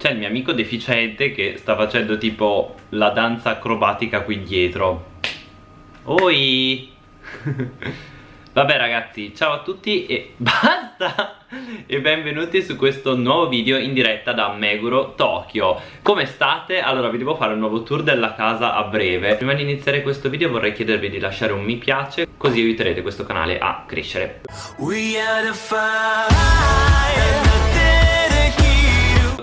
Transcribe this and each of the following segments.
c'è il mio amico deficiente che sta facendo tipo la danza acrobatica qui dietro Oi! Vabbè ragazzi, ciao a tutti e basta! E benvenuti su questo nuovo video in diretta da Meguro, Tokyo. Come state? Allora vi devo fare un nuovo tour della casa a breve. Prima di iniziare questo video vorrei chiedervi di lasciare un mi piace Così aiuterete questo canale a crescere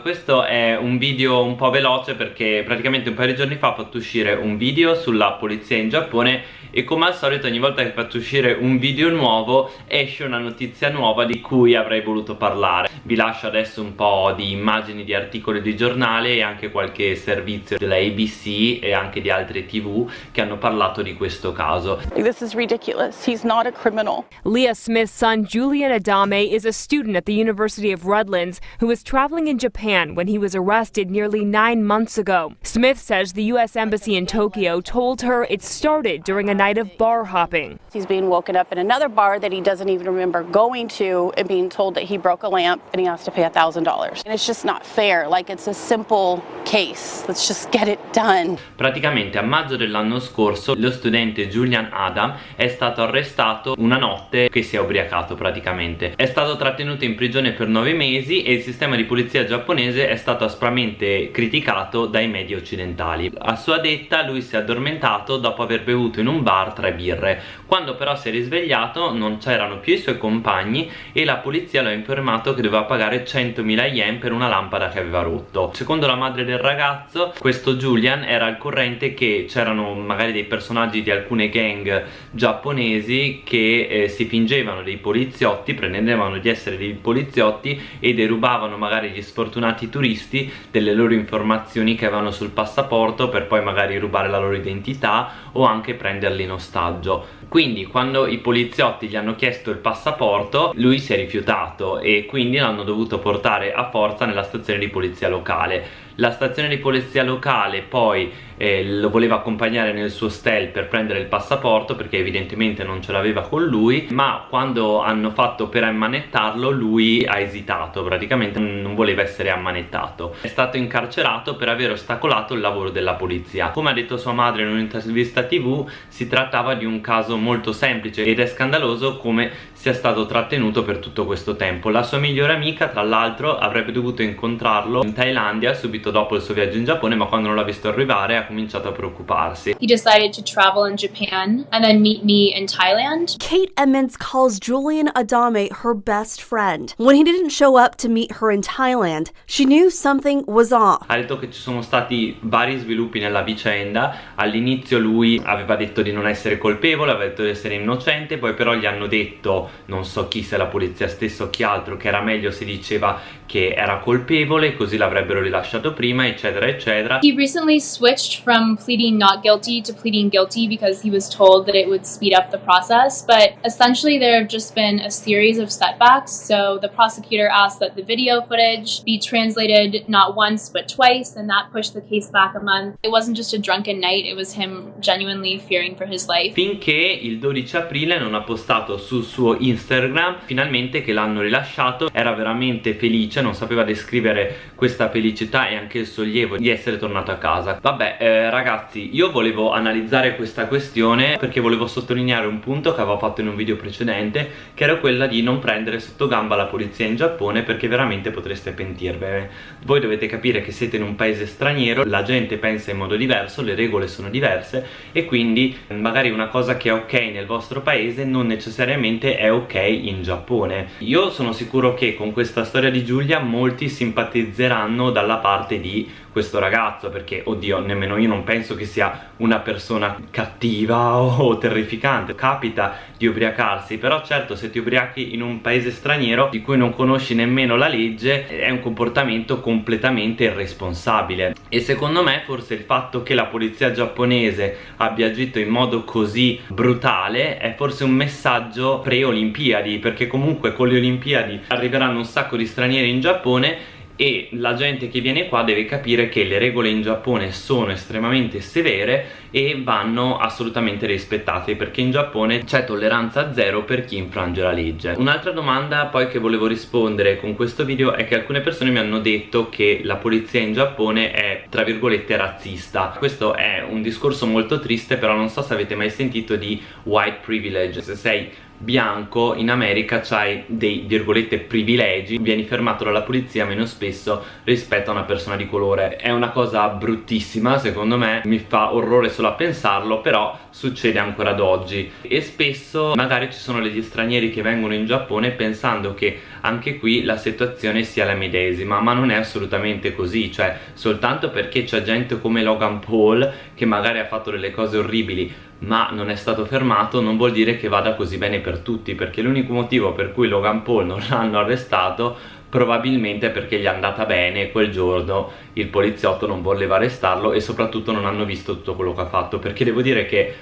questo è un video un po' veloce perché praticamente un paio di giorni fa ho fatto uscire un video sulla polizia in Giappone e come al solito ogni volta che faccio uscire un video nuovo esce una notizia nuova di cui avrei voluto parlare vi lascio adesso un po' di immagini di articoli di giornale e anche qualche servizio della ABC e anche di altre tv che hanno parlato di questo caso This is ridiculous. He's not a criminal. Leah Smith's son Julian Adame is a student at the University of Redlands who was traveling in Japan when he was arrested nearly nine months ago. Smith says the U.S. Embassy in Tokyo told her it started during a night of bar hopping. He's being woken up in another bar that he doesn't even remember going to and being told that he broke a lamp and he has to pay $1,000. And it's just not fair. Like, it's a simple case. Let's just get it done. Praticamente a maggio dell'anno scorso lo studente Julian Adam è stato arrestato una notte che si è ubriacato praticamente. È stato trattenuto in prigione per nove mesi e il sistema di polizia giapponese è stato aspramente criticato dai media occidentali. A sua detta lui si è addormentato dopo aver bevuto in un bar tre birre. Quando però si è risvegliato non c'erano più i suoi compagni e la polizia lo ha informato che doveva pagare 100.000 yen per una lampada che aveva rotto. Secondo la madre del ragazzo. Questo Julian era al corrente che c'erano magari dei personaggi di alcune gang giapponesi che eh, si fingevano dei poliziotti, pretendevano di essere dei poliziotti e derubavano magari gli sfortunati turisti delle loro informazioni che avevano sul passaporto per poi magari rubare la loro identità o anche prenderli in ostaggio. Quindi quando i poliziotti gli hanno chiesto il passaporto lui si è rifiutato e quindi l'hanno dovuto portare a forza nella stazione di polizia locale la stazione di polizia locale poi eh, lo voleva accompagnare nel suo stel per prendere il passaporto perché evidentemente non ce l'aveva con lui ma quando hanno fatto per ammanettarlo lui ha esitato praticamente non voleva essere ammanettato. È stato incarcerato per aver ostacolato il lavoro della polizia. Come ha detto sua madre in un'intervista tv si trattava di un caso molto semplice ed è scandaloso come sia stato trattenuto per tutto questo tempo. La sua migliore amica tra l'altro avrebbe dovuto incontrarlo in Thailandia subito dopo il suo viaggio in Giappone ma quando non l'ha visto arrivare ha cominciato a preoccuparsi He decided to travel in Japan and then meet me in Thailand. Kate Emmons calls Julian Adame her best friend. When he didn't show up to meet her in Thailand, she knew something was off. ha detto che ci sono stati vari sviluppi nella vicenda all'inizio lui aveva detto di non essere colpevole aveva detto di essere innocente poi però gli hanno detto non so chi se la polizia stessa o chi altro che era meglio se diceva che era colpevole così l'avrebbero rilasciato prima eccetera eccetera He recently switched from pleading not guilty to pleading guilty because he was told that it would speed up the process. But essentially, there have just been a series of setbacks. So the prosecutor asked that the video footage be translated not once but twice, and that pushed the case back a month. It wasn't just a drunken night, it was him genuinely fearing for his life. finché il 12 aprile non ha postato sul suo Instagram finalmente che l'hanno rilasciato era veramente felice non sapeva descrivere questa felicità e anche il sollievo di essere tornato a casa. Vabbè eh, ragazzi io volevo analizzare questa questione perché volevo sottolineare un punto che avevo fatto in un video precedente che era quella di non prendere sotto gamba la polizia in Giappone perché veramente potreste pentirvene. Voi dovete capire che siete in un paese straniero la gente pensa in modo diverso le regole sono diverse e quindi magari una cosa che è ok nel vostro paese non necessariamente è ok in Giappone. Io sono sicuro che con questa storia di Giulia molti simpatizzeranno dalla parte di questo ragazzo perché oddio nemmeno io non penso che sia una persona cattiva o terrificante. Capita di ubriacarsi però certo se ti ubriachi in un paese straniero di cui non conosci nemmeno la legge è un comportamento completamente irresponsabile. E secondo me forse il fatto che la polizia giapponese abbia agito in modo così brutale è forse un messaggio pre-olimpiadi perché comunque con le olimpiadi arriveranno un sacco di stranieri in Giappone e la gente che viene qua deve capire che le regole in Giappone sono estremamente severe e vanno assolutamente rispettate perché in Giappone c'è tolleranza zero per chi infrange la legge. Un'altra domanda poi che volevo rispondere con questo video è che alcune persone mi hanno detto che la polizia in Giappone è tra virgolette razzista. Questo è un discorso molto triste però non so se avete mai sentito di white privilege. Se sei bianco in America c'hai dei virgolette privilegi vieni fermato dalla polizia meno spesso rispetto a una persona di colore. È una cosa bruttissima secondo me mi fa orrore solo a pensarlo però succede ancora ad oggi. E spesso magari ci sono degli stranieri che vengono in Giappone pensando che anche qui la situazione sia la medesima ma non è assolutamente così cioè soltanto perché c'è gente come Logan Paul che magari ha fatto delle cose orribili ma non è stato fermato non vuol dire che vada così bene per tutti perché l'unico motivo per cui Logan Paul non l'hanno arrestato probabilmente perché gli è andata bene quel giorno. Il poliziotto non voleva arrestarlo e soprattutto non hanno visto tutto quello che ha fatto perché devo dire che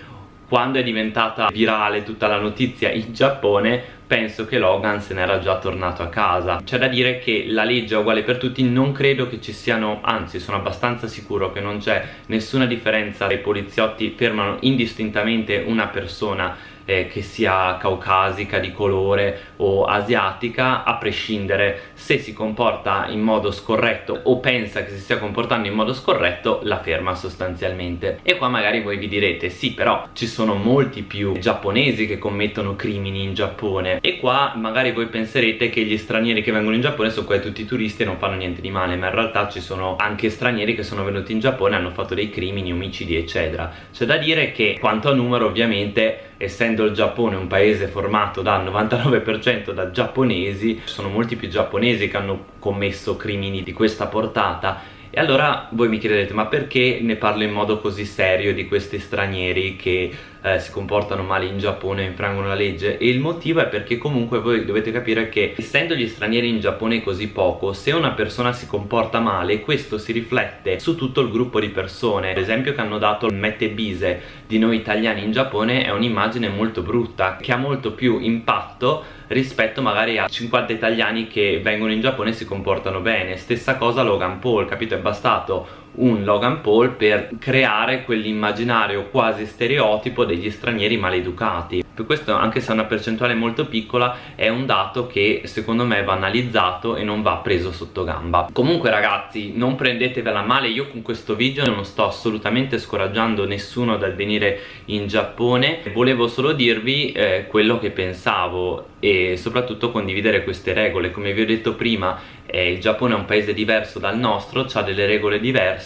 quando è diventata virale tutta la notizia in Giappone penso che Logan se n'era già tornato a casa. C'è da dire che la legge è uguale per tutti non credo che ci siano anzi sono abbastanza sicuro che non c'è nessuna differenza. I poliziotti fermano indistintamente una persona eh, che sia caucasica, di colore o asiatica a prescindere se si comporta in modo scorretto o pensa che si stia comportando in modo scorretto la ferma sostanzialmente. E qua magari voi vi direte sì però ci sono molti più giapponesi che commettono crimini in Giappone. E qua magari voi penserete che gli stranieri che vengono in Giappone sono quasi tutti turisti e non fanno niente di male ma in realtà ci sono anche stranieri che sono venuti in Giappone e hanno fatto dei crimini, omicidi eccetera. C'è da dire che quanto a numero ovviamente essendo il Giappone un paese formato dal 99% da giapponesi ci sono molti più giapponesi che hanno commesso crimini di questa portata. E allora voi mi chiederete ma perché ne parlo in modo così serio di questi stranieri che eh, si comportano male in Giappone e infrangono la legge e il motivo è perché comunque voi dovete capire che essendo gli stranieri in Giappone così poco se una persona si comporta male questo si riflette su tutto il gruppo di persone. L'esempio che hanno dato Mette Bise di noi italiani in Giappone è un'immagine molto brutta che ha molto più impatto rispetto magari a 50 italiani che vengono in Giappone e si comportano bene. Stessa cosa Logan Paul capito? È bastato un Logan Paul per creare quell'immaginario quasi stereotipo degli stranieri maleducati. Per questo anche se è una percentuale molto piccola è un dato che secondo me va analizzato e non va preso sotto gamba. Comunque ragazzi non prendetevela male. Io con questo video non sto assolutamente scoraggiando nessuno dal venire in Giappone. Volevo solo dirvi eh, quello che pensavo e soprattutto condividere queste regole. Come vi ho detto prima eh, il Giappone è un paese diverso dal nostro ha delle regole diverse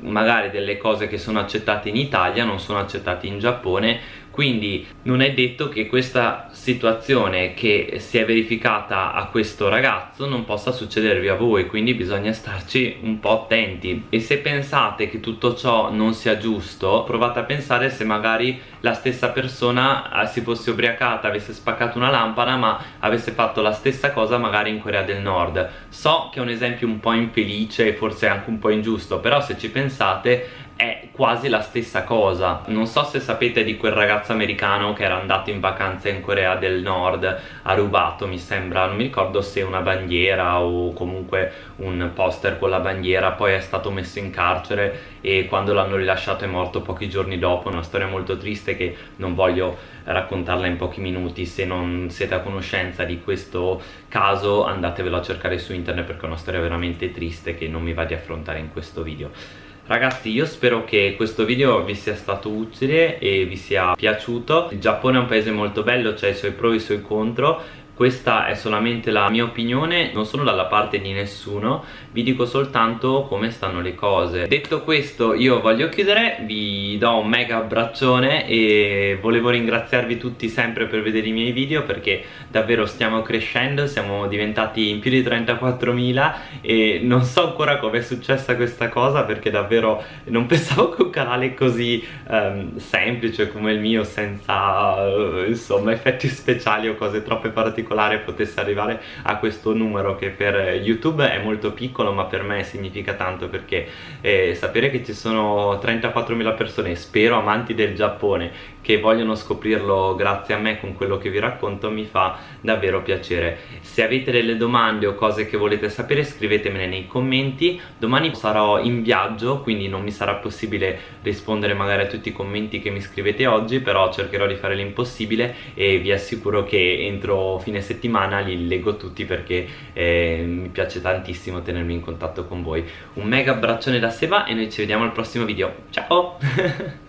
magari delle cose che sono accettate in Italia non sono accettate in Giappone quindi non è detto che questa situazione che si è verificata a questo ragazzo non possa succedervi a voi quindi bisogna starci un po' attenti. E se pensate che tutto ciò non sia giusto provate a pensare se magari la stessa persona eh, si fosse ubriacata avesse spaccato una lampada ma avesse fatto la stessa cosa magari in Corea del Nord. So che è un esempio un po' infelice e forse anche un po' ingiusto però se ci pensate è quasi la stessa cosa. Non so se sapete di quel ragazzo americano che era andato in vacanza in Corea del Nord ha rubato mi sembra non mi ricordo se una bandiera o comunque un poster con la bandiera poi è stato messo in carcere e quando l'hanno rilasciato è morto pochi giorni dopo. Una storia molto triste che non voglio raccontarla in pochi minuti. Se non siete a conoscenza di questo caso andatevelo a cercare su internet perché è una storia veramente triste che non mi va di affrontare in questo video Ragazzi io spero che questo video vi sia stato utile e vi sia piaciuto. Il Giappone è un paese molto bello, c'è i suoi pro e i suoi contro questa è solamente la mia opinione non sono dalla parte di nessuno vi dico soltanto come stanno le cose. Detto questo io voglio chiudere vi do un mega abbraccione e volevo ringraziarvi tutti sempre per vedere i miei video perché davvero stiamo crescendo siamo diventati in più di 34.000 e non so ancora come è successa questa cosa perché davvero non pensavo che un canale così um, semplice come il mio senza uh, insomma effetti speciali o cose troppe particolari particolare potesse arrivare a questo numero che per YouTube è molto piccolo ma per me significa tanto perché eh, sapere che ci sono 34.000 persone, spero amanti del Giappone, che vogliono scoprirlo grazie a me con quello che vi racconto mi fa davvero piacere. Se avete delle domande o cose che volete sapere scrivetemele nei commenti. Domani sarò in viaggio quindi non mi sarà possibile rispondere magari a tutti i commenti che mi scrivete oggi però cercherò di fare l'impossibile e vi assicuro che entro fine settimana li leggo tutti perché eh, mi piace tantissimo tenermi in contatto con voi. Un mega abbraccione da Seba e noi ci vediamo al prossimo video. Ciao